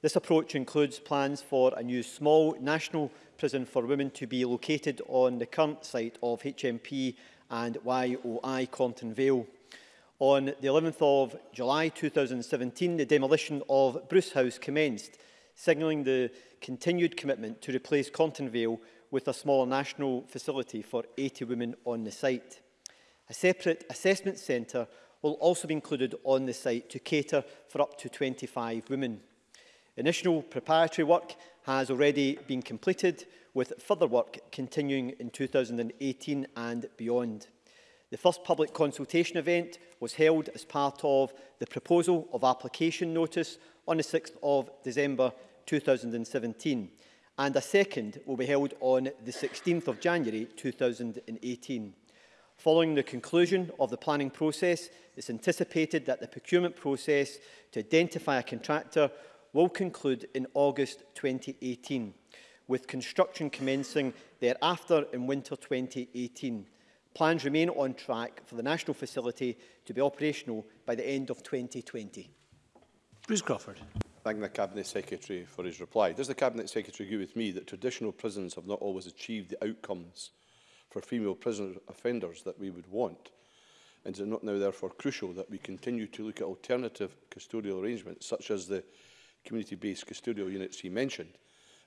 This approach includes plans for a new small national prison for women to be located on the current site of HMP and YOI Compton Vale. On the 11th of July 2017, the demolition of Bruce House commenced, signalling the continued commitment to replace Compton Vale with a smaller national facility for 80 women on the site. A separate assessment centre will also be included on the site to cater for up to 25 women. Initial preparatory work has already been completed with further work continuing in 2018 and beyond. The first public consultation event was held as part of the proposal of application notice on the 6th of December 2017 and a second will be held on the 16th of January 2018. Following the conclusion of the planning process, it's anticipated that the procurement process to identify a contractor will conclude in August 2018 with construction commencing thereafter in winter 2018. Plans remain on track for the national facility to be operational by the end of 2020. Bruce Crawford. Thank the Cabinet Secretary for his reply. Does the Cabinet Secretary agree with me that traditional prisons have not always achieved the outcomes for female prisoner offenders that we would want? And is it not now therefore crucial that we continue to look at alternative custodial arrangements such as the community-based custodial units he mentioned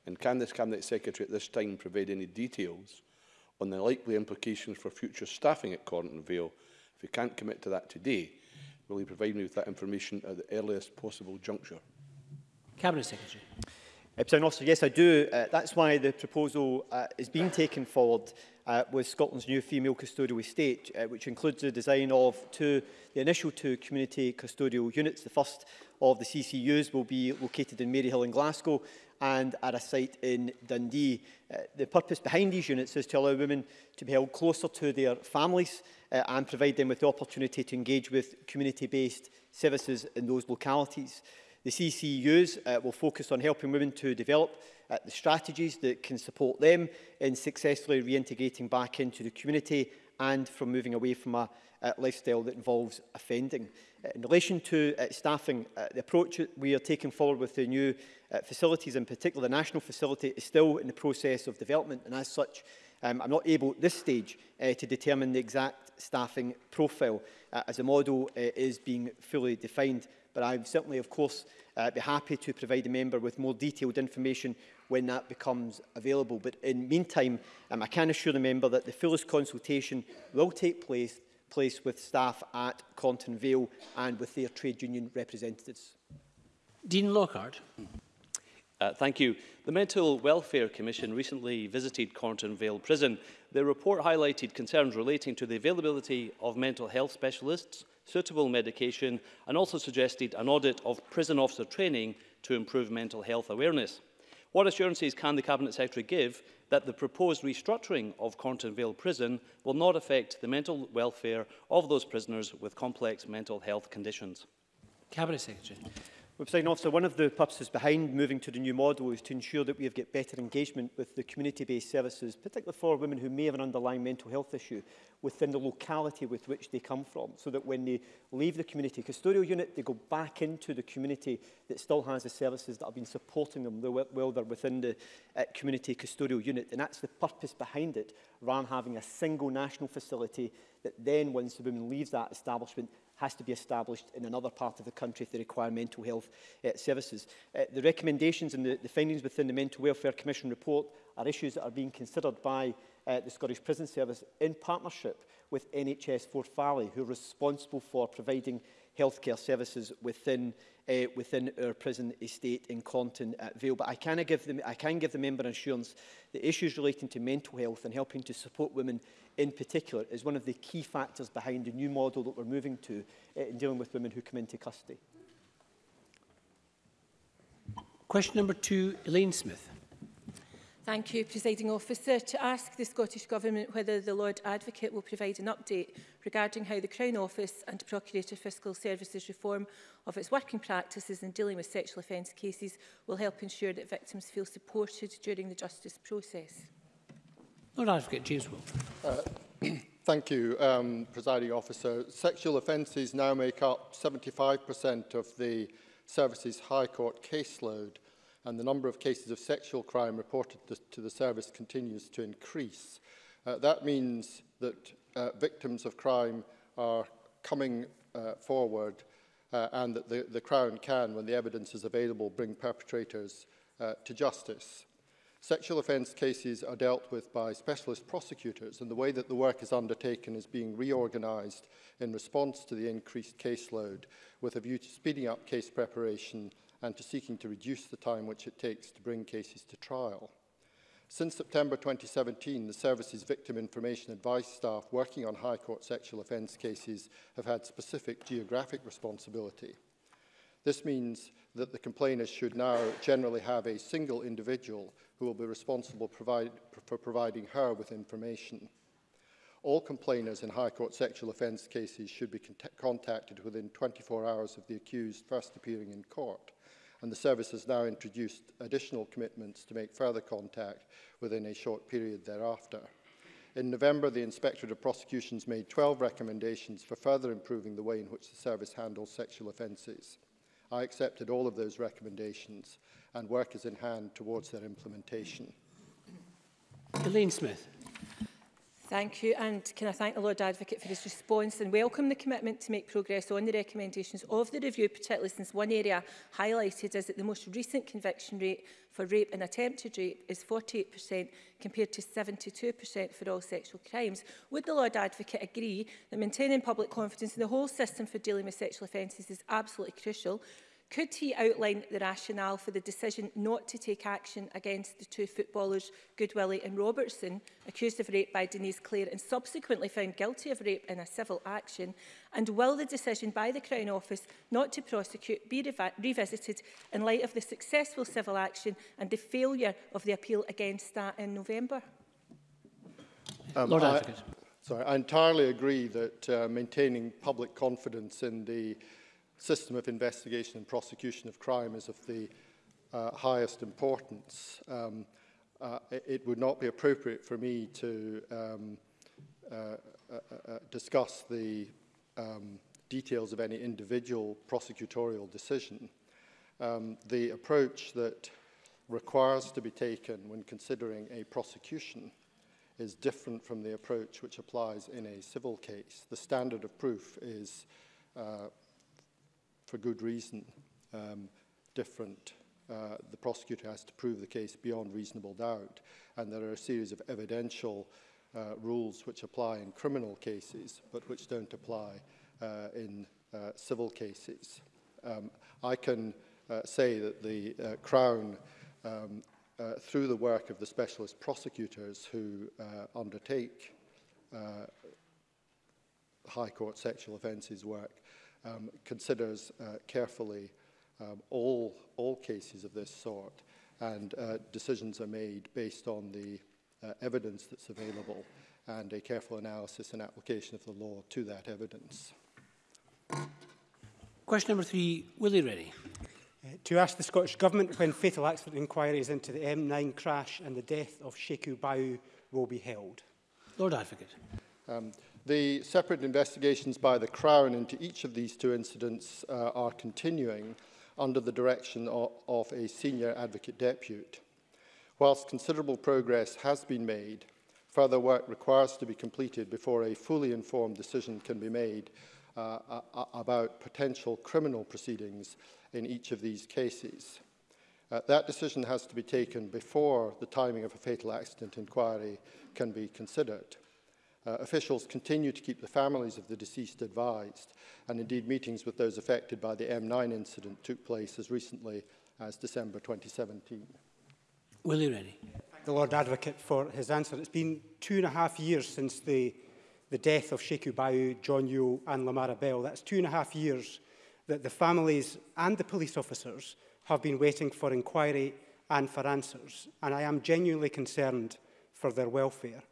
And can this Cabinet Secretary at this time provide any details on the likely implications for future staffing at Cornton Vale? If he can't commit to that today, will he provide me with that information at the earliest possible juncture? Cabinet Secretary. Uh, yes, I do. Uh, that's why the proposal uh, is being taken forward uh, with Scotland's new female custodial estate, uh, which includes the design of two, the initial two community custodial units. The first of the CCUs will be located in Maryhill in Glasgow, and at a site in Dundee. Uh, the purpose behind these units is to allow women to be held closer to their families uh, and provide them with the opportunity to engage with community-based services in those localities. The CCUs uh, will focus on helping women to develop uh, the strategies that can support them in successfully reintegrating back into the community and from moving away from a uh, lifestyle that involves offending. Uh, in relation to uh, staffing, uh, the approach we are taking forward with the new uh, facilities, in particular the national facility, is still in the process of development and as such um, I'm not able at this stage uh, to determine the exact staffing profile uh, as the model uh, is being fully defined but I'm certainly, of course, uh, be happy to provide the member with more detailed information when that becomes available. But in the meantime, um, I can assure the member that the fullest consultation will take place, place with staff at Compton Vale and with their trade union representatives. Dean Lockhart. Uh, thank you. The Mental Welfare Commission recently visited Cornton Vale Prison. Their report highlighted concerns relating to the availability of mental health specialists, suitable medication and also suggested an audit of prison officer training to improve mental health awareness. What assurances can the Cabinet Secretary give that the proposed restructuring of Cornton Vale Prison will not affect the mental welfare of those prisoners with complex mental health conditions? Cabinet Secretary. President Officer, one of the purposes behind moving to the new model is to ensure that we have get better engagement with the community-based services, particularly for women who may have an underlying mental health issue within the locality with which they come from, so that when they leave the community custodial unit, they go back into the community that still has the services that have been supporting them while they're within the uh, community custodial unit. And that's the purpose behind it, rather than having a single national facility that then, once the woman leaves that establishment, has to be established in another part of the country if they require mental health uh, services. Uh, the recommendations and the, the findings within the Mental Welfare Commission report are issues that are being considered by uh, the Scottish Prison Service in partnership with NHS Fort Valley, who are responsible for providing healthcare services within uh, within our prison estate in Compton at Vale. But I can give the, I can give the member assurance that issues relating to mental health and helping to support women in particular is one of the key factors behind the new model that we're moving to eh, in dealing with women who come into custody. Question number two, Elaine Smith. Thank you, Presiding Officer. To ask the Scottish Government whether the Lord Advocate will provide an update regarding how the Crown Office and Procurator Fiscal Services reform of its working practices in dealing with sexual offence cases will help ensure that victims feel supported during the justice process. Lord Advocate James Wolfe. Uh, thank you, um, Presiding Officer. Sexual offences now make up 75% of the service's High Court caseload, and the number of cases of sexual crime reported to the service continues to increase. Uh, that means that uh, victims of crime are coming uh, forward uh, and that the, the Crown can, when the evidence is available, bring perpetrators uh, to justice. Sexual offence cases are dealt with by specialist prosecutors and the way that the work is undertaken is being reorganised in response to the increased caseload with a view to speeding up case preparation and to seeking to reduce the time which it takes to bring cases to trial. Since September 2017, the service's victim information advice staff working on High Court sexual offence cases have had specific geographic responsibility. This means that the complainant should now generally have a single individual who will be responsible provide, for providing her with information. All complainants in High Court sexual offence cases should be con contacted within 24 hours of the accused first appearing in court, and the service has now introduced additional commitments to make further contact within a short period thereafter. In November, the Inspectorate of Prosecutions made 12 recommendations for further improving the way in which the service handles sexual offences. I accepted all of those recommendations and work is in hand towards their implementation. Elaine Smith. Thank you and can I thank the Lord Advocate for his response and welcome the commitment to make progress on the recommendations of the review particularly since one area highlighted is that the most recent conviction rate for rape and attempted rape is 48% compared to 72% for all sexual crimes. Would the Lord Advocate agree that maintaining public confidence in the whole system for dealing with sexual offences is absolutely crucial Could he outline the rationale for the decision not to take action against the two footballers, Goodwillie and Robertson, accused of rape by Denise Clare and subsequently found guilty of rape in a civil action? And will the decision by the Crown Office not to prosecute be revisited in light of the successful civil action and the failure of the appeal against that in November? Um, Lord I, Sorry, I entirely agree that uh, maintaining public confidence in the system of investigation and prosecution of crime is of the uh, highest importance. Um, uh, it would not be appropriate for me to um, uh, uh, uh, uh, discuss the um, details of any individual prosecutorial decision. Um, the approach that requires to be taken when considering a prosecution is different from the approach which applies in a civil case. The standard of proof is uh, for good reason um, different. Uh, the prosecutor has to prove the case beyond reasonable doubt. And there are a series of evidential uh, rules which apply in criminal cases, but which don't apply uh, in uh, civil cases. Um, I can uh, say that the uh, Crown um, uh, through the work of the specialist prosecutors who uh, undertake uh, High Court sexual offences work um, considers uh, carefully um, all, all cases of this sort and uh, decisions are made based on the uh, evidence that's available and a careful analysis and application of the law to that evidence. Question number three, Willie Rennie. Uh, to ask the Scottish Government when fatal accident inquiries into the M9 crash and the death of Sheku Bau will be held. Lord Advocate. Um, The separate investigations by the Crown into each of these two incidents uh, are continuing under the direction of, of a senior advocate depute. Whilst considerable progress has been made, further work requires to be completed before a fully informed decision can be made uh, about potential criminal proceedings in each of these cases. Uh, that decision has to be taken before the timing of a fatal accident inquiry can be considered. Uh, officials continue to keep the families of the deceased advised, and indeed meetings with those affected by the M9 incident took place as recently as December 2017. Willie Rennie. Thank the Lord Advocate for his answer. It's been two and a half years since the, the death of Sheikh Ubayu, John Yule and Lamara Bell. That's two and a half years that the families and the police officers have been waiting for inquiry and for answers. And I am genuinely concerned for their welfare.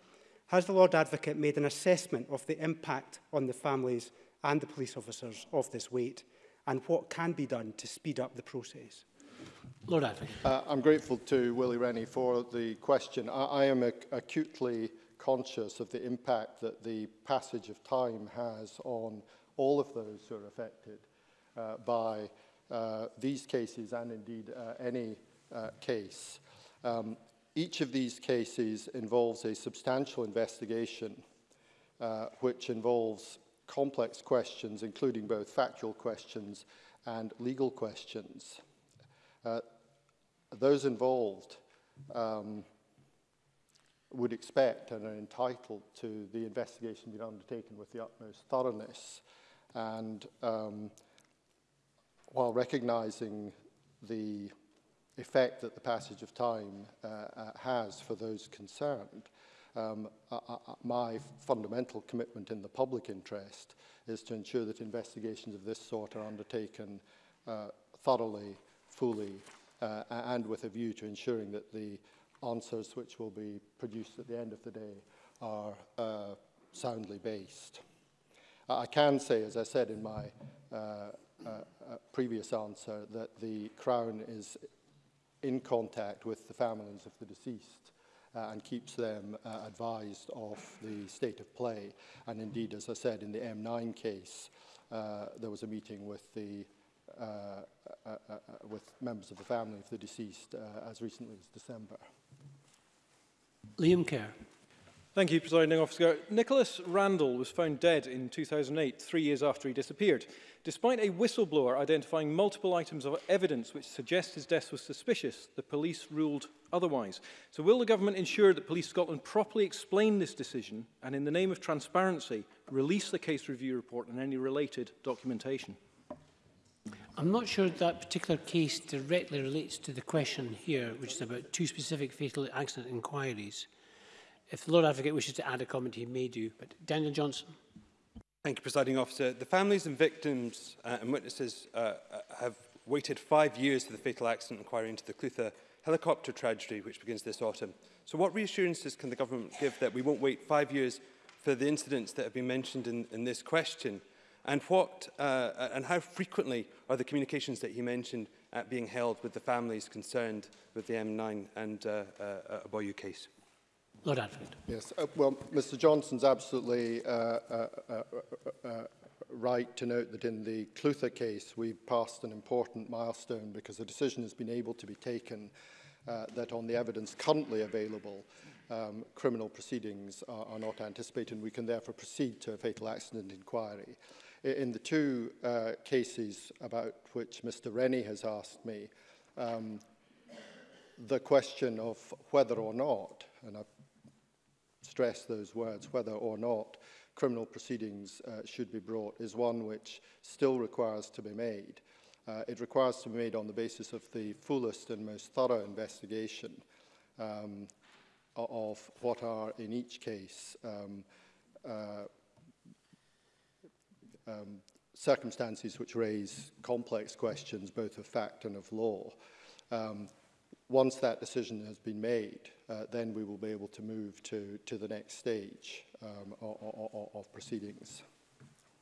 has the Lord Advocate made an assessment of the impact on the families and the police officers of this wait and what can be done to speed up the process? Lord Advocate. Uh, I'm grateful to Willie Rennie for the question. I, I am ac acutely conscious of the impact that the passage of time has on all of those who are affected uh, by uh, these cases and indeed uh, any uh, case. Um, Each of these cases involves a substantial investigation uh, which involves complex questions, including both factual questions and legal questions. Uh, those involved um, would expect and are entitled to the investigation being undertaken with the utmost thoroughness. And um, while recognizing the effect that the passage of time uh, uh has for those concerned. Um, I, I, my fundamental commitment in the public interest is to ensure that investigations of this sort are undertaken uh, thoroughly, fully, uh, and with a view to ensuring that the answers which will be produced at the end of the day are uh, soundly based. I can say, as I said in my uh, uh, uh previous answer, that the Crown is in contact with the families of the deceased uh, and keeps them uh, advised of the state of play. And indeed, as I said, in the M9 case, uh, there was a meeting with the uh, uh, uh, uh, with members of the family of the deceased uh, as recently as December. Liam Kerr. Thank you, Presiding Officer. Nicholas Randall was found dead in 2008, three years after he disappeared. Despite a whistleblower identifying multiple items of evidence which suggest his death was suspicious, the police ruled otherwise. So will the government ensure that Police Scotland properly explain this decision and in the name of transparency release the case review report and any related documentation? I'm not sure that particular case directly relates to the question here, which is about two specific fatal accident inquiries. If the Lord Advocate wishes to add a comment, he may do. But Daniel Johnson. Thank you, Presiding Officer. The families and victims uh, and witnesses uh, uh, have waited five years for the fatal accident inquiry into the Clutha helicopter tragedy, which begins this autumn. So what reassurances can the government give that we won't wait five years for the incidents that have been mentioned in, in this question? And, what, uh, uh and how frequently are the communications that he mentioned at uh, being held with the families concerned with the M9 and uh, uh, Aboyu case? Lord Advocate. Yes, uh, well, Mr Johnson's absolutely uh uh, uh, uh, uh, right to note that in the Clutha case, we've passed an important milestone because a decision has been able to be taken that on the evidence currently available, um, criminal proceedings are, are, not anticipated and we can therefore proceed to a fatal accident inquiry. In the two uh, cases about which Mr Rennie has asked me, um, the question of whether or not, and I've stress those words, whether or not criminal proceedings uh, should be brought, is one which still requires to be made. Uh, it requires to be made on the basis of the fullest and most thorough investigation um, of what are in each case um, uh, um, circumstances which raise complex questions both of fact and of law. Um, Once that decision has been made, uh, then we will be able to move to, to the next stage um, of, of, of proceedings.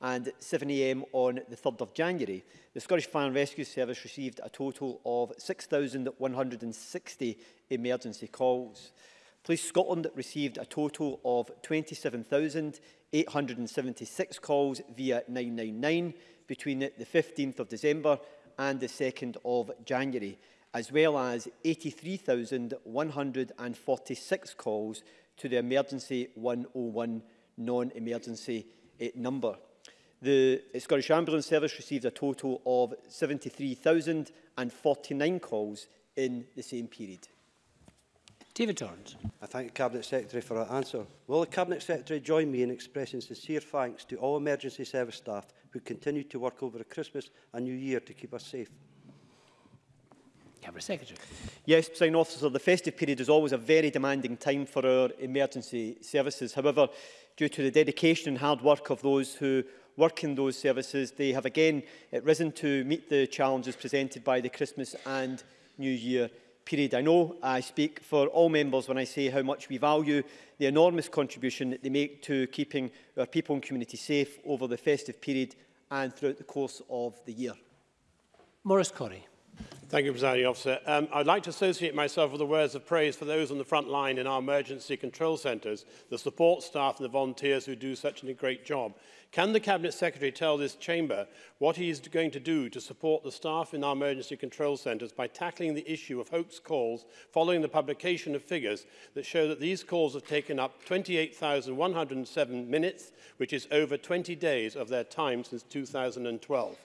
and 7am on the 3rd of January, the Scottish Fire and Rescue Service received a total of 6,160 emergency calls. Police Scotland received a total of 27,876 calls via 999 between the 15th of December and the 2nd of January as well as 83,146 calls to the emergency 101 non-emergency eh, number. The eh, Scottish Ambulance Service received a total of 73,049 calls in the same period. David Torrance. I thank the Cabinet Secretary for her answer. Will the Cabinet Secretary join me in expressing sincere thanks to all emergency service staff who continue to work over Christmas and New Year to keep us safe? Cabinet Secretary. Yes, President Officer, the festive period is always a very demanding time for our emergency services. However, due to the dedication and hard work of those who work in those services, they have again eh, risen to meet the challenges presented by the Christmas and New Year period. I know I speak for all members when I say how much we value the enormous contribution that they make to keeping our people and community safe over the festive period and throughout the course of the year. Maurice Corrie. Thank you, Presiding Officer. Um, I'd like to associate myself with the words of praise for those on the front line in our emergency control centres, the support staff and the volunteers who do such a great job. Can the Cabinet Secretary tell this chamber what he is going to do to support the staff in our emergency control centres by tackling the issue of hoax calls following the publication of figures that show that these calls have taken up 28,107 minutes, which is over 20 days of their time since 2012?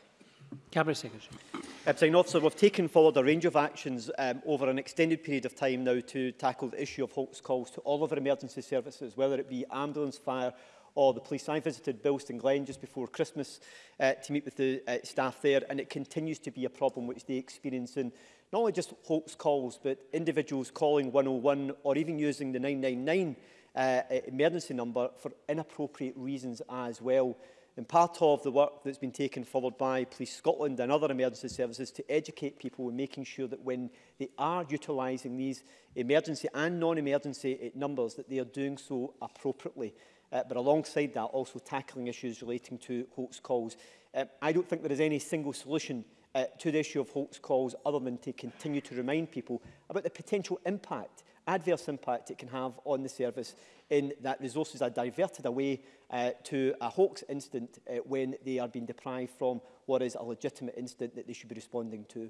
Cabinet Secretary. Uh, President Officer, we've taken forward a range of actions um, over an extended period of time now to tackle the issue of hoax calls to all of our emergency services, whether it be ambulance, fire or the police. I visited Bilston Glen just before Christmas uh, to meet with the uh, staff there, and it continues to be a problem which they experience in not only just hoax calls, but individuals calling 101 or even using the 999 uh, emergency number for inappropriate reasons as well in part of the work that's been taken forward by Police Scotland and other emergency services to educate people in making sure that when they are utilising these emergency and non-emergency eh, numbers, that they are doing so appropriately. Uh, but alongside that, also tackling issues relating to hoax calls. Uh, I don't think there is any single solution uh, to the issue of hoax calls other than to continue to remind people about the potential impact adverse impact it can have on the service in that resources are diverted away uh, to a hoax incident uh, when they are being deprived from what is a legitimate incident that they should be responding to.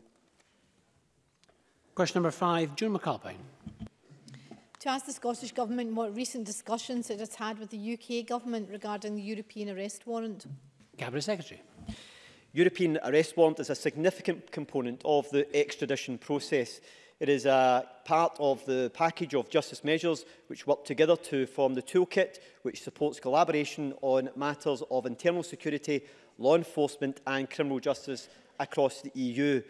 Question number five, June McAlpine. To ask the Scottish Government what recent discussions it has had with the UK Government regarding the European arrest warrant. Cabinet Secretary. European arrest warrant is a significant component of the extradition process. It is a part of the package of justice measures which work together to form the toolkit which supports collaboration on matters of internal security, law enforcement and criminal justice across the EU.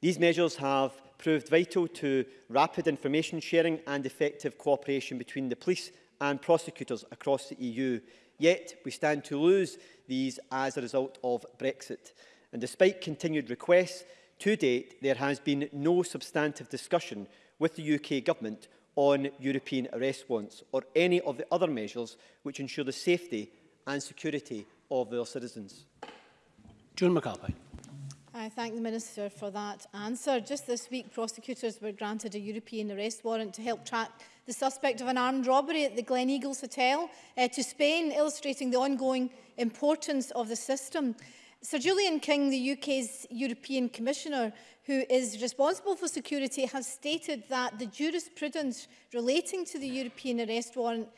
These measures have proved vital to rapid information sharing and effective cooperation between the police and prosecutors across the EU. Yet, we stand to lose these as a result of Brexit. And despite continued requests To date, there has been no substantive discussion with the UK Government on European arrest warrants or any of the other measures which ensure the safety and security of their citizens. June McAlpine. I thank the Minister for that answer. Just this week, prosecutors were granted a European arrest warrant to help track the suspect of an armed robbery at the Glen Eagles Hotel uh, to Spain, illustrating the ongoing importance of the system. Sir Julian King, the UK's European Commissioner, who is responsible for security, has stated that the jurisprudence relating to the European arrest warrant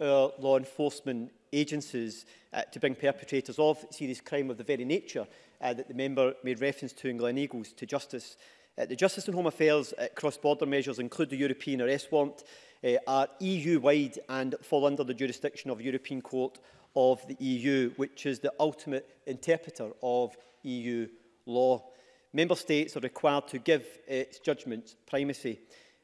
our law enforcement agencies uh, to bring perpetrators of serious crime of the very nature uh, that the member made reference to in Glen Eagles to justice. Uh, the Justice and Home Affairs uh, cross-border measures include the European Arrest Warrant, uh, are EU-wide and fall under the jurisdiction of European Court of the EU, which is the ultimate interpreter of EU law. Member states are required to give its judgments primacy.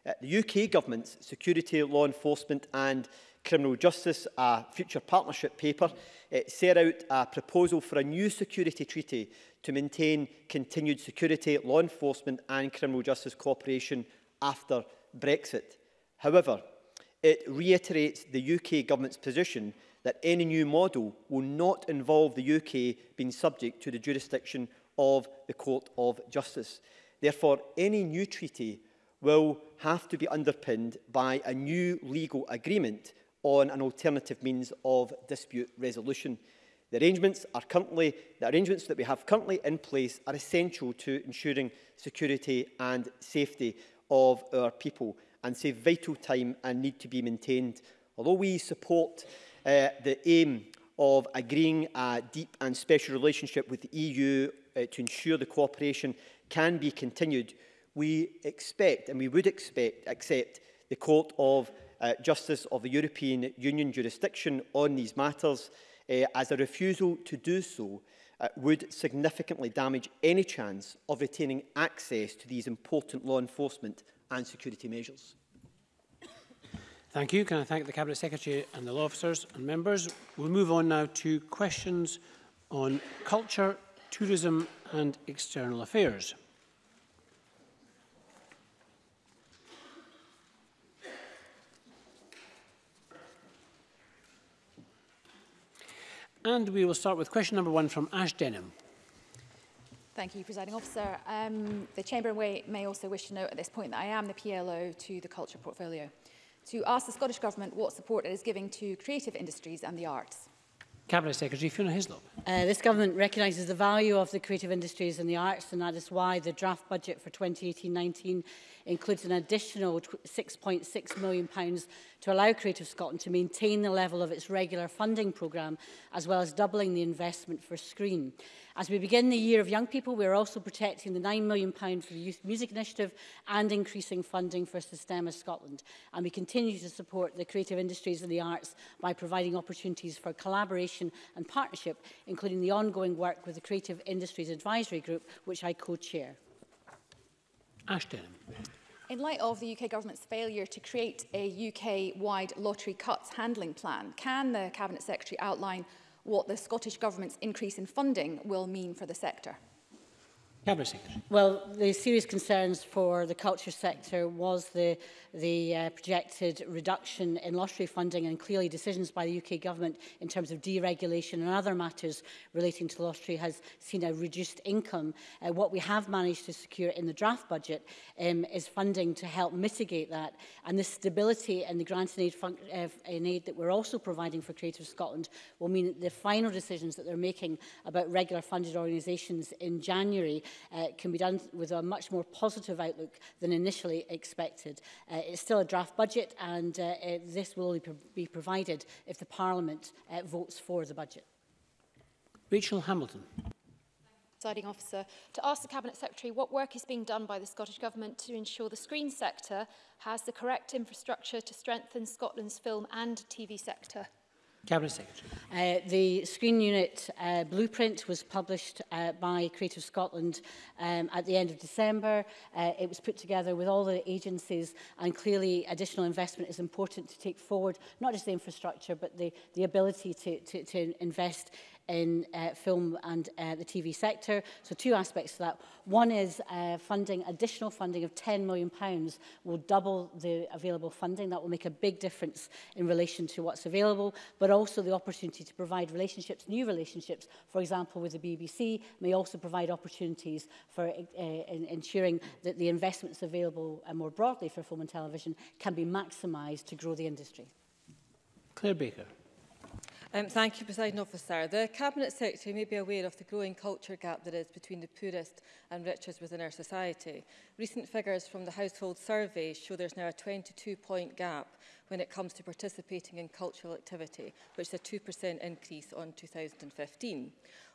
Uh, the UK government's Security, Law Enforcement and Criminal Justice, a future partnership paper, it uh, set out a proposal for a new security treaty to maintain continued security, law enforcement and criminal justice cooperation after Brexit. However, it reiterates the UK government's position that any new model will not involve the UK being subject to the jurisdiction of the Court of Justice. Therefore, any new treaty will have to be underpinned by a new legal agreement on an alternative means of dispute resolution. The arrangements, are currently, the arrangements that we have currently in place are essential to ensuring security and safety of our people and save vital time and need to be maintained. Although we support uh, the aim of agreeing a deep and special relationship with the EU uh, to ensure the cooperation can be continued, we expect and we would expect accept the Court of uh, Justice of the European Union jurisdiction on these matters uh, as a refusal to do so uh, would significantly damage any chance of retaining access to these important law enforcement and security measures. Thank you. Can I thank the Cabinet Secretary and the law officers and members? We'll move on now to questions on culture Tourism and External Affairs. And we will start with question number one from Ash Denham. Thank you, Presiding Officer. Um, the Chamber may also wish to note at this point that I am the PLO to the Culture Portfolio. To ask the Scottish Government what support it is giving to creative industries and the arts. Cabinet Secretary Fiona Hislop. Uh, this government recognises the value of the creative industries and the arts and that is why the draft budget for 2018-19 includes an additional £6.6 million pounds to allow Creative Scotland to maintain the level of its regular funding programme as well as doubling the investment for Screen. As we begin the year of young people, we are also protecting the £9 million for the Youth Music Initiative and increasing funding for Systema Scotland. And we continue to support the creative industries and the arts by providing opportunities for collaboration and partnership, including the ongoing work with the Creative Industries Advisory Group, which I co-chair. Ashton. In light of the UK Government's failure to create a UK-wide lottery cuts handling plan, can the Cabinet Secretary outline what the Scottish Government's increase in funding will mean for the sector. Cabinet Secretary. Well, the serious concerns for the culture sector was the, the uh, projected reduction in lottery funding and clearly decisions by the UK government in terms of deregulation and other matters relating to lottery has seen a reduced income. Uh, what we have managed to secure in the draft budget um, is funding to help mitigate that. And the stability and the grants and aid, uh, and aid that we're also providing for Creative Scotland will mean that the final decisions that they're making about regular funded organisations in January uh, can be done with a much more positive outlook than initially expected. Uh, it's still a draft budget and uh, it, uh, this will only be provided if the Parliament uh, votes for the budget. Rachel Hamilton. presiding officer, to ask the Cabinet Secretary what work is being done by the Scottish Government to ensure the screen sector has the correct infrastructure to strengthen Scotland's film and TV sector. Cabinet Secretary. Uh, the screen unit uh, blueprint was published uh, by Creative Scotland um, at the end of December. Uh, it was put together with all the agencies and clearly additional investment is important to take forward, not just the infrastructure, but the, the ability to, to, to invest in uh, film and uh, the TV sector. So two aspects to that. One is uh, funding, additional funding of £10 million pounds will double the available funding. That will make a big difference in relation to what's available, but also the opportunity to provide relationships, new relationships, for example, with the BBC, may also provide opportunities for uh, in ensuring that the investments available uh, more broadly for film and television can be maximised to grow the industry. Claire Baker. Um, thank you, President Officer. The Cabinet Secretary may be aware of the growing culture gap there is between the poorest and richest within our society. Recent figures from the Household Survey show there's now a 22-point gap when it comes to participating in cultural activity, which is a 2% increase on 2015.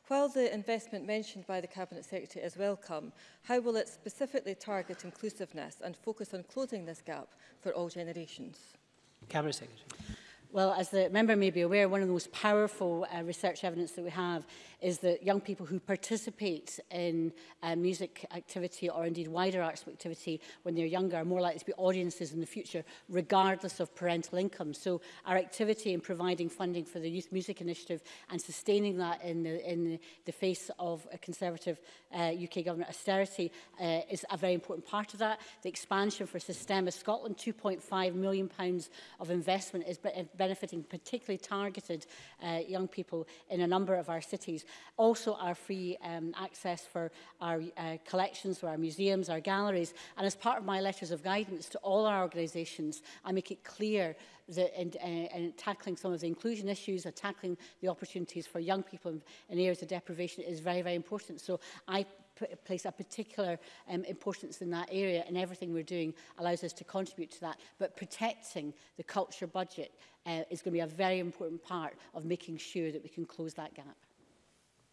While the investment mentioned by the Cabinet Secretary is welcome, how will it specifically target inclusiveness and focus on closing this gap for all generations? Cabinet Secretary. Well, as the member may be aware, one of the most powerful uh, research evidence that we have is that young people who participate in uh, music activity or indeed wider arts activity when they're younger are more likely to be audiences in the future, regardless of parental income. So our activity in providing funding for the Youth Music Initiative and sustaining that in the, in the face of a Conservative uh, UK government austerity uh, is a very important part of that. The expansion for Systema Scotland, £2.5 million of investment is benefiting particularly targeted uh, young people in a number of our cities. Also our free um, access for our uh, collections, for our museums, our galleries. And as part of my letters of guidance to all our organisations, I make it clear the, and, uh, and tackling some of the inclusion issues, or tackling the opportunities for young people in areas of deprivation is very, very important. So I place a particular um, importance in that area and everything we're doing allows us to contribute to that. But protecting the culture budget uh, is going to be a very important part of making sure that we can close that gap.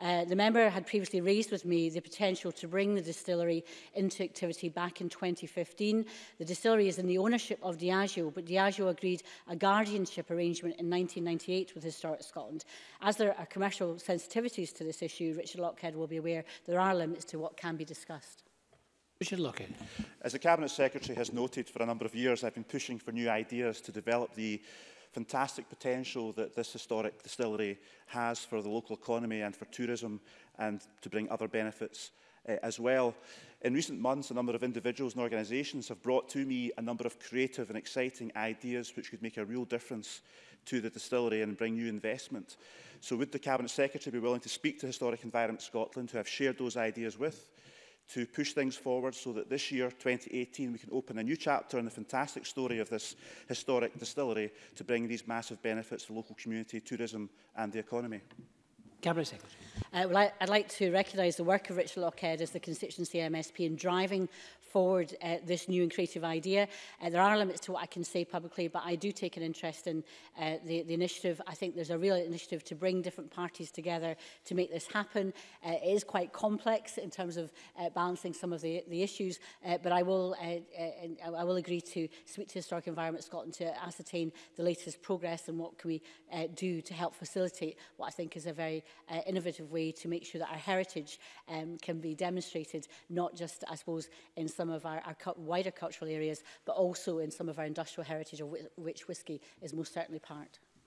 Uh, the member had previously raised with me the potential to bring the distillery into activity back in 2015. The distillery is in the ownership of Diageo, but Diageo agreed a guardianship arrangement in 1998 with Historic Scotland. As there are commercial sensitivities to this issue, Richard Lockhead will be aware there are limits to what can be discussed. Richard Lockhead. As the Cabinet Secretary has noted for a number of years, I've been pushing for new ideas to develop the fantastic potential that this historic distillery has for the local economy and for tourism and to bring other benefits uh, as well. In recent months, a number of individuals and organisations have brought to me a number of creative and exciting ideas which could make a real difference to the distillery and bring new investment. So would the Cabinet Secretary be willing to speak to Historic Environment Scotland, who I've shared those ideas with, to push things forward so that this year, 2018, we can open a new chapter in the fantastic story of this historic distillery to bring these massive benefits to local community, tourism and the economy? Cabinet Secretary. Uh, well, I, I'd like to recognise the work of Richard Lockhead as the constituency MSP in driving forward uh, this new and creative idea. Uh, there are limits to what I can say publicly, but I do take an interest in uh, the, the initiative. I think there's a real initiative to bring different parties together to make this happen. Uh, it is quite complex in terms of uh, balancing some of the, the issues, uh, but I will, uh, uh, I will agree to speak to Historic Environment Scotland to ascertain the latest progress and what can we uh, do to help facilitate what I think is a very uh, innovative way to make sure that our heritage um, can be demonstrated, not just, I suppose, in some some of our, our wider cultural areas, but also in some of our industrial heritage, of which, which whisky is most certainly part.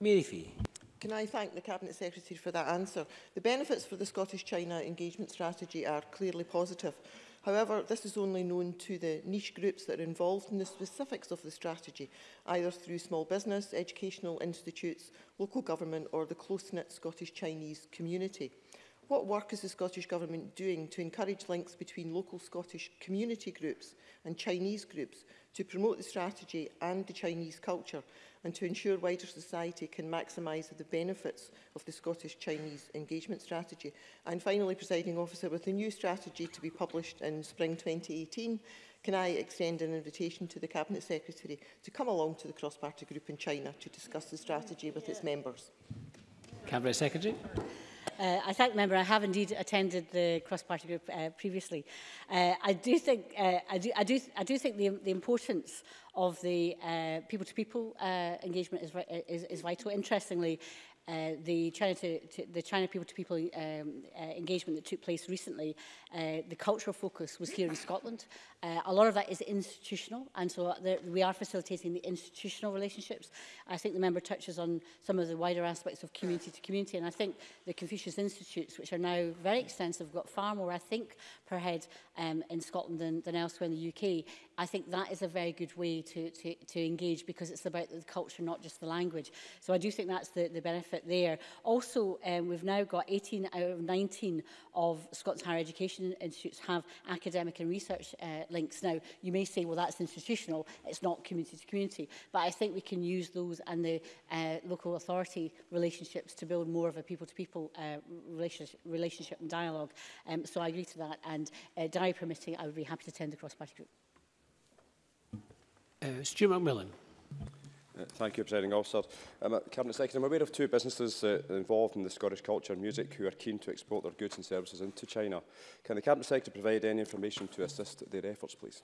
Mary Fee. Can I thank the Cabinet Secretary for that answer? The benefits for the Scottish-China engagement strategy are clearly positive. However, this is only known to the niche groups that are involved in the specifics of the strategy, either through small business, educational institutes, local government or the close-knit Scottish-Chinese community. What work is the Scottish Government doing to encourage links between local Scottish community groups and Chinese groups to promote the strategy and the Chinese culture and to ensure wider society can maximise the benefits of the Scottish-Chinese engagement strategy. And finally, presiding officer, with the new strategy to be published in spring 2018, can I extend an invitation to the Cabinet Secretary to come along to the cross-party group in China to discuss the strategy with its members? Cabinet Secretary. Uh, I thank the member. I have indeed attended the cross-party group uh, previously. Uh, I do think uh, I do I do I do think the the importance of the people-to-people uh, -people, uh, engagement is, is, is vital. Interestingly, uh, the China to, to the China people to people um, uh, engagement that took place recently, uh, the cultural focus was here in Scotland. Uh, a lot of that is institutional, and so there, we are facilitating the institutional relationships. I think the member touches on some of the wider aspects of community to community, and I think the Confucius Institutes, which are now very extensive, got far more, I think, per head um, in Scotland than, than elsewhere in the UK, I think that is a very good way to, to, to engage because it's about the culture, not just the language. So I do think that's the, the benefit there. Also, um, we've now got 18 out of 19 of Scotland's higher education institutes have academic and research uh, links. Now, you may say, well, that's institutional. It's not community to community. But I think we can use those and the uh, local authority relationships to build more of a people-to-people -people, uh, relationship, relationship and dialogue. Um, so I agree to that. And uh, diary permitting, I would be happy to attend the cross-party group. Uh, Stuart McMillan. Uh, thank you, Presiding Officer. Um, uh, Cabinet Secretary, I'm aware of two businesses uh, involved in the Scottish culture and music who are keen to export their goods and services into China. Can the Cabinet Secretary provide any information to assist their efforts, please?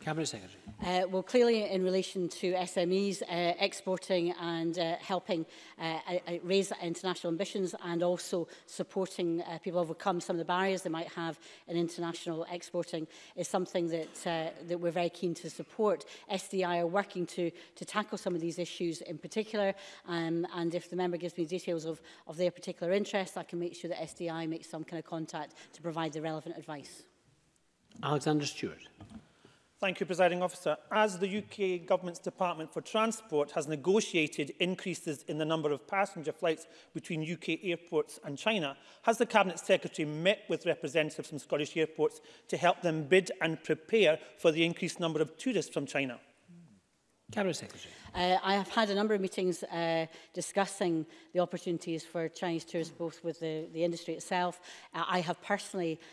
Cabinet Secretary. Uh, well, clearly in relation to SMEs, uh, exporting and uh, helping uh, uh, raise international ambitions and also supporting uh, people overcome some of the barriers they might have in international exporting is something that, uh, that we're very keen to support. SDI are working to, to tackle some of these issues in particular um, and if the member gives me details of, of their particular interests, I can make sure that SDI makes some kind of contact to provide the relevant advice. Alexander Stewart. Thank you, Presiding Officer. As the UK Government's Department for Transport has negotiated increases in the number of passenger flights between UK airports and China, has the Cabinet Secretary met with representatives from Scottish airports to help them bid and prepare for the increased number of tourists from China? Cabinet Secretary. Uh, I have had a number of meetings uh, discussing the opportunities for Chinese tourists, both with the, the industry itself. Uh, I have personally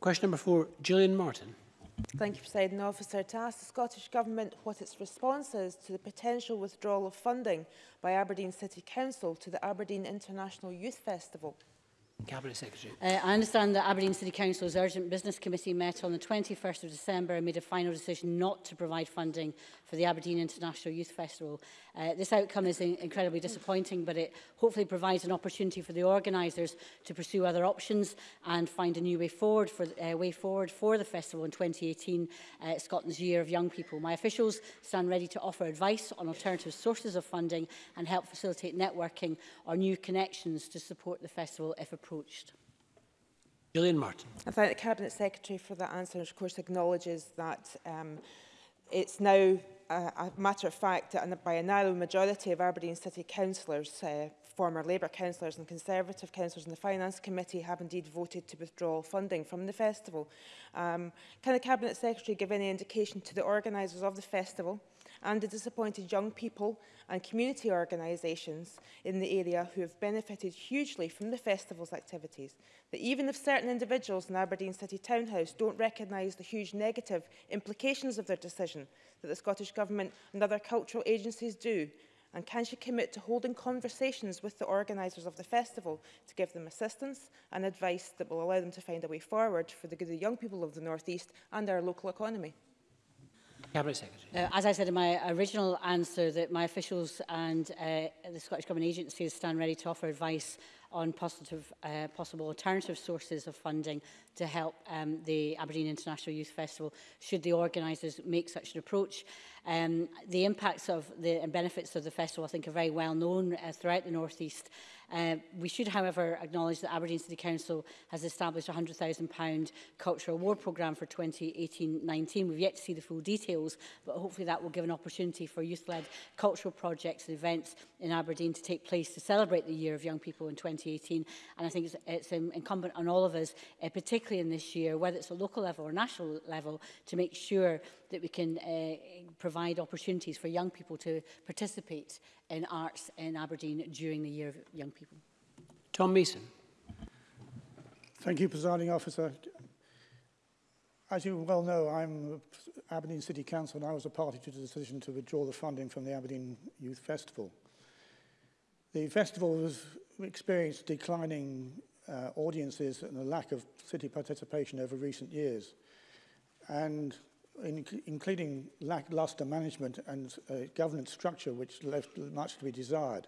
Question number four, Gillian Martin. Thank you, President Officer. To ask the Scottish Government what its response is to the potential withdrawal of funding by Aberdeen City Council to the Aberdeen International Youth Festival. Uh, I understand that Aberdeen City Council's Urgent Business Committee met on the 21st of December and made a final decision not to provide funding for the Aberdeen International Youth Festival. Uh, this outcome is in incredibly disappointing, but it hopefully provides an opportunity for the organisers to pursue other options and find a new way forward for, uh, way forward for the festival in 2018, uh, Scotland's Year of Young People. My officials stand ready to offer advice on alternative sources of funding and help facilitate networking or new connections to support the festival if appropriate approached. Gillian Martin. I thank the Cabinet Secretary for that answer, which of course acknowledges that um, it's now a, a matter of fact that by a narrow majority of Aberdeen City Councillors, uh, former Labour councillors and Conservative councillors in the Finance Committee have indeed voted to withdraw funding from the festival. Um, can the Cabinet Secretary give any indication to the organisers of the festival and the disappointed young people and community organisations in the area who have benefited hugely from the festival's activities, that even if certain individuals in Aberdeen City Townhouse don't recognise the huge negative implications of their decision, that the Scottish Government and other cultural agencies do, and can she commit to holding conversations with the organisers of the festival to give them assistance and advice that will allow them to find a way forward for the good of the young people of the North East and our local economy? Cabinet Secretary. Uh, as I said in my original answer, that my officials and uh, the Scottish Government agencies stand ready to offer advice on positive, uh, possible alternative sources of funding to help um, the Aberdeen International Youth Festival should the organisers make such an approach. Um, the impacts of the and benefits of the festival, I think, are very well known uh, throughout the North East. Uh, we should, however, acknowledge that Aberdeen City Council has established a £100,000 cultural award programme for 2018-19. We've yet to see the full details, but hopefully that will give an opportunity for youth-led cultural projects and events in Aberdeen to take place to celebrate the Year of Young People in 2018. And I think it's, it's incumbent on all of us, uh, particularly in this year, whether it's a local level or national level, to make sure that we can uh, provide opportunities for young people to participate in arts in Aberdeen during the Year of Young People. Tom Mason. Thank you, Presiding Officer. As you well know, I'm Aberdeen City Council and I was a party to the decision to withdraw the funding from the Aberdeen Youth Festival. The festival has experienced declining uh, audiences and a lack of city participation over recent years. And in, including lackluster management and uh, governance structure, which left much to be desired.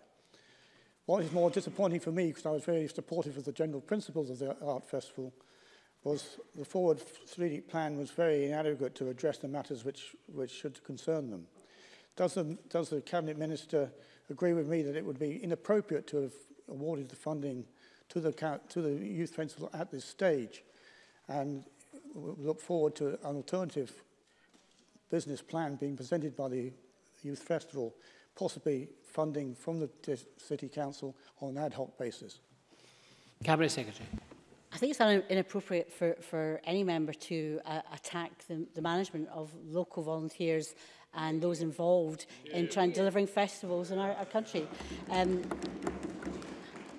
What is more disappointing for me, because I was very supportive of the general principles of the art festival, was the forward strategic plan was very inadequate to address the matters which, which should concern them. Does the, does the cabinet minister agree with me that it would be inappropriate to have awarded the funding to the, to the youth festival at this stage and look forward to an alternative business plan being presented by the Youth Festival, possibly funding from the City Council on an ad hoc basis? Cabinet Secretary. I think it's inappropriate for, for any member to uh, attack the, the management of local volunteers and those involved in trying delivering festivals in our, our country. Um,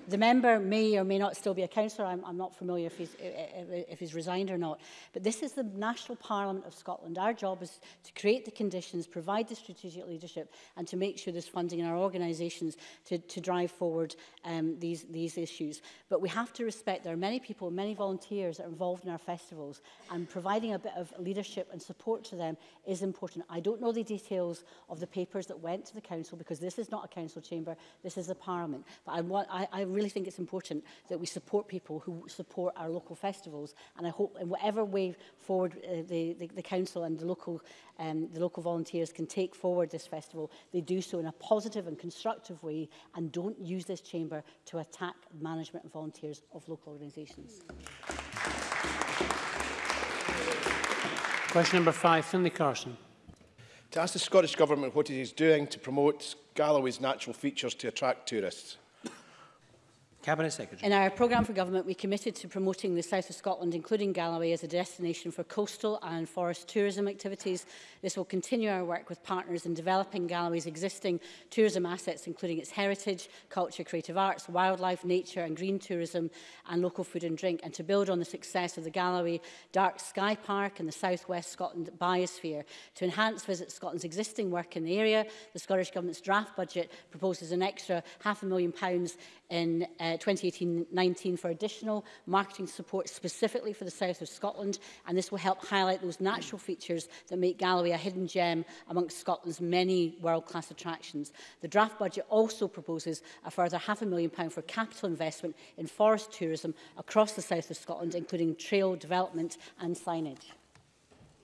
the member may or may not still be a councillor. I'm, I'm not familiar if he's, if he's resigned or not. But this is the National Parliament of Scotland. Our job is to create the conditions, provide the strategic leadership, and to make sure there's funding in our organisations to, to drive forward um, these, these issues. But we have to respect there are many people, many volunteers that are involved in our festivals, and providing a bit of leadership and support to them is important. I don't know the details of the papers that went to the council because this is not a council chamber, this is a parliament. But I, want, I, I really think it's important that we support people who support our local festivals. And I hope in whatever way forward uh, the, the, the council and the local, um, the local volunteers can take forward this festival, they do so in a positive and constructive way and don't use this chamber to attack management and volunteers of local organisations. Question number five, Finlay Carson. To ask the Scottish Government what it is doing to promote Galloway's natural features to attract tourists. Cabinet Secretary. In our programme for government, we committed to promoting the south of Scotland, including Galloway, as a destination for coastal and forest tourism activities. This will continue our work with partners in developing Galloway's existing tourism assets, including its heritage, culture, creative arts, wildlife, nature and green tourism, and local food and drink, and to build on the success of the Galloway Dark Sky Park and the South West Scotland Biosphere. To enhance Visit Scotland's existing work in the area, the Scottish Government's draft budget proposes an extra half a million pounds in uh, 2018-19 for additional marketing support specifically for the south of Scotland and this will help highlight those natural features that make Galloway a hidden gem amongst Scotland's many world-class attractions. The draft budget also proposes a further half a million pound for capital investment in forest tourism across the south of Scotland including trail development and signage.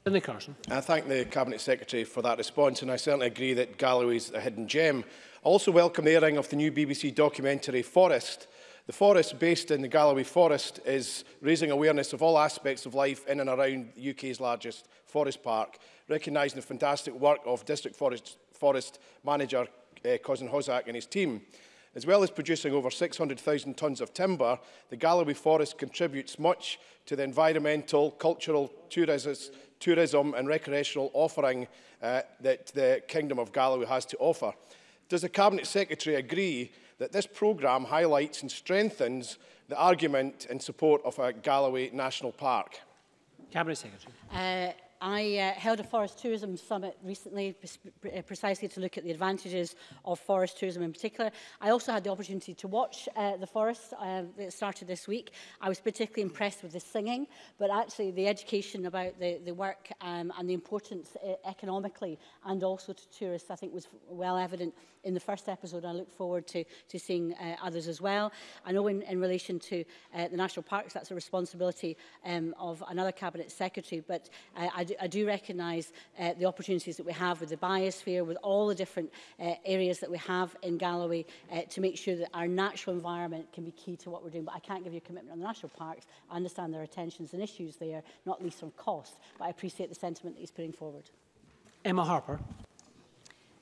Linda Carson. I thank the Cabinet Secretary for that response and I certainly agree that Galloway's a hidden gem. I also welcome the airing of the new BBC documentary Forest The forest based in the Galloway Forest is raising awareness of all aspects of life in and around the UK's largest forest park, recognising the fantastic work of District Forest, forest Manager uh, Cousin Hozak and his team. As well as producing over 600,000 tonnes of timber, the Galloway Forest contributes much to the environmental, cultural, tourism and recreational offering uh, that the Kingdom of Galloway has to offer. Does the Cabinet Secretary agree that this programme highlights and strengthens the argument in support of a Galloway National Park? Cabinet Secretary. Uh, I uh, held a forest tourism summit recently uh, precisely to look at the advantages of forest tourism in particular. I also had the opportunity to watch uh, the forest uh, that started this week. I was particularly impressed with the singing, but actually the education about the, the work um, and the importance uh, economically and also to tourists I think was well evident in the first episode. I look forward to, to seeing uh, others as well. I know in, in relation to uh, the national parks, that's a responsibility um, of another cabinet secretary, but uh, I I do recognise uh, the opportunities that we have with the biosphere, with all the different uh, areas that we have in Galloway uh, to make sure that our natural environment can be key to what we're doing. But I can't give you a commitment on the national parks. I understand there are tensions and issues there, not least on cost. But I appreciate the sentiment that he's putting forward. Emma Harper.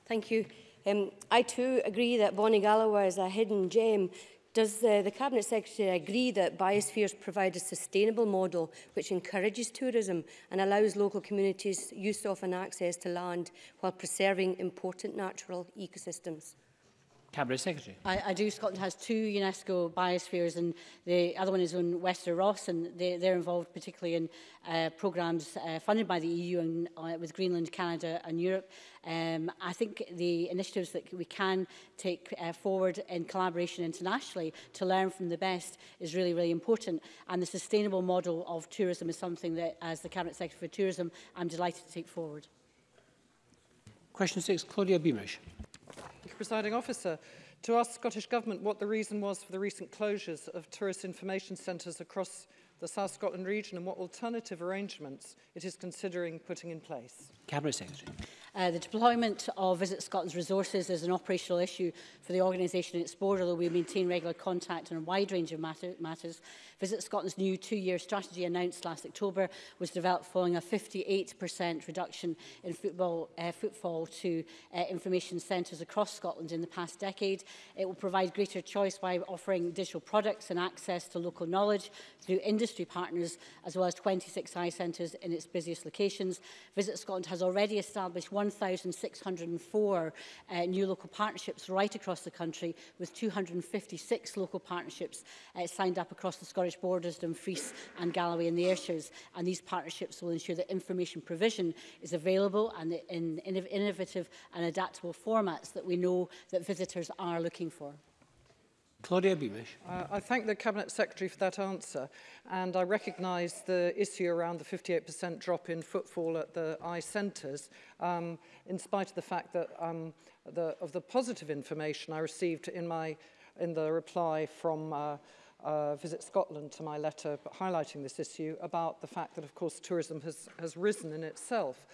Thank you. Um, I too agree that Bonnie Galloway is a hidden gem Does uh, the Cabinet Secretary agree that biospheres provide a sustainable model which encourages tourism and allows local communities use of and access to land while preserving important natural ecosystems? Cabinet Secretary. I, I do. Scotland has two UNESCO biospheres and the other one is on Wester Ross and they, they're involved particularly in uh, programmes uh, funded by the EU and uh, with Greenland, Canada and Europe. Um, I think the initiatives that we can take uh, forward in collaboration internationally to learn from the best is really, really important. And the sustainable model of tourism is something that, as the Cabinet Secretary for Tourism, I'm delighted to take forward. Question six, Claudia Beamish. Thank you, Presiding Officer. To ask Scottish Government what the reason was for the recent closures of tourist information centres across the South Scotland region and what alternative arrangements it is considering putting in place. Cabinet Secretary. Uh, the deployment of Visit Scotland's resources is an operational issue for the organisation and its board, although we maintain regular contact on a wide range of matter matters. Visit Scotland's new two-year strategy announced last October was developed following a 58% reduction in football, uh, footfall to uh, information centres across Scotland in the past decade. It will provide greater choice by offering digital products and access to local knowledge through industry partners, as well as 26 eye centres in its busiest locations. Visit Scotland has already established 1,604 uh, new local partnerships right across the country, with 256 local partnerships uh, signed up across the Scottish borders, Dumfries and Galloway and the Ayrshires. And these partnerships will ensure that information provision is available and in innovative and adaptable formats that we know that visitors are looking for. Claudia Beamish. Uh, I thank the Cabinet Secretary for that answer and I recognise the issue around the 58% drop in footfall at the eye centres um, in spite of the fact that um, the, of the positive information I received in, my, in the reply from uh, uh, Visit Scotland to my letter highlighting this issue about the fact that of course tourism has, has risen in itself.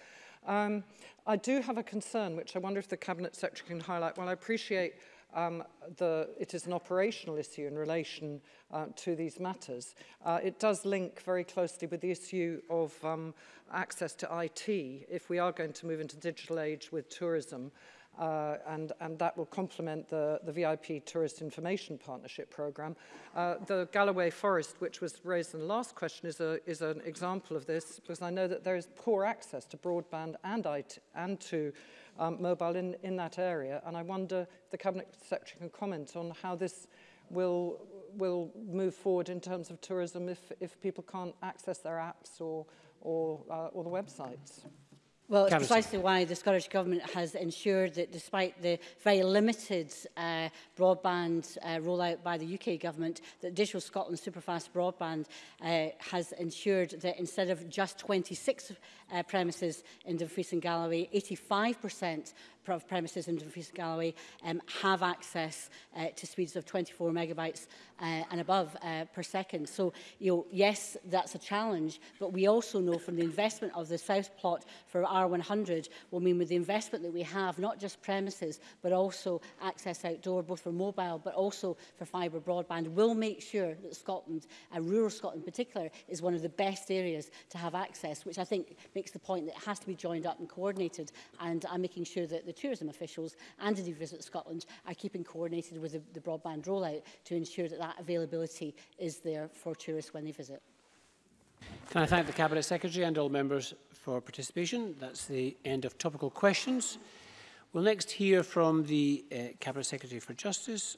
Um, I do have a concern which I wonder if the Cabinet Secretary can highlight. Well, I appreciate um, the, it is an operational issue in relation uh, to these matters. Uh, it does link very closely with the issue of um, access to IT if we are going to move into digital age with tourism. uh, and, and that will complement the, the VIP Tourist Information Partnership Programme. Uh, the Galloway Forest, which was raised in the last question, is, a, is an example of this, because I know that there is poor access to broadband and, IT, and to um, mobile in, in that area, and I wonder if the Cabinet Secretary can comment on how this will will move forward in terms of tourism if, if people can't access their apps or, or, uh, or the websites. Well, it's precisely why the Scottish Government has ensured that despite the very limited uh, broadband uh, rollout by the UK Government, that Digital Scotland Superfast Broadband uh, has ensured that instead of just 26 uh, premises in Dumfries and Galloway, 85% of premises in Dumfries and Galloway um, have access uh, to speeds of 24 megabytes uh, and above uh, per second. So, you know, yes, that's a challenge, but we also know from the investment of the south plot for R100 will mean with the investment that we have, not just premises, but also access outdoor, both for mobile, but also for fibre broadband, will make sure that Scotland, and uh, rural Scotland in particular, is one of the best areas to have access, which I think makes the point that it has to be joined up and coordinated. And I'm making sure that the tourism officials and indeed Visit Scotland are keeping coordinated with the, the broadband rollout to ensure that that availability is there for tourists when they visit. Can I thank the Cabinet Secretary and all members for participation. That's the end of topical questions. We'll next hear from the uh, Cabinet Secretary for Justice,